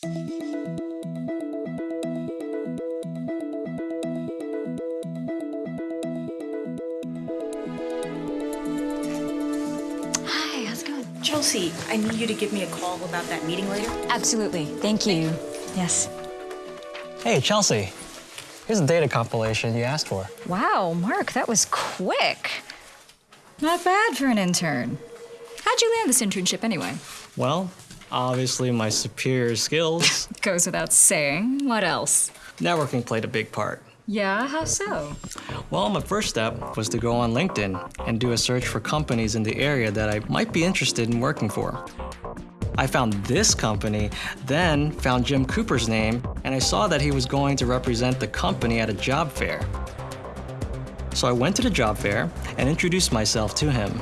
Hi, how's it going? Chelsea, I need you to give me a call about that meeting later. Absolutely. Thank you. Yes. Hey, Chelsea. Here's a data compilation you asked for. Wow, Mark, that was quick. Not bad for an intern. How'd you land this internship anyway? Well, obviously my superior skills. Goes without saying. What else? Networking played a big part. Yeah, how so? Well, my first step was to go on LinkedIn and do a search for companies in the area that I might be interested in working for. I found this company, then found Jim Cooper's name, and I saw that he was going to represent the company at a job fair. So I went to the job fair and introduced myself to him.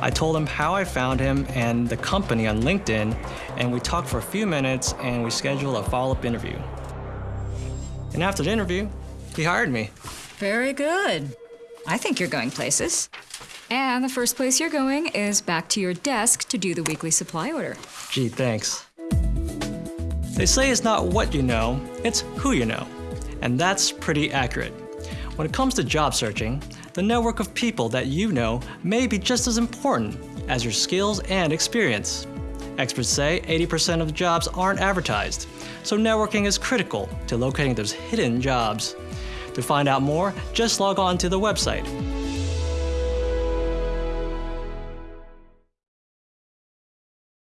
I told him how I found him and the company on LinkedIn, and we talked for a few minutes and we scheduled a follow-up interview. And after the interview, he hired me. Very good. I think you're going places. And the first place you're going is back to your desk to do the weekly supply order. Gee, thanks. They say it's not what you know, it's who you know. And that's pretty accurate. When it comes to job searching, the network of people that you know may be just as important as your skills and experience. Experts say 80% of jobs aren't advertised, so networking is critical to locating those hidden jobs. To find out more, just log on to the website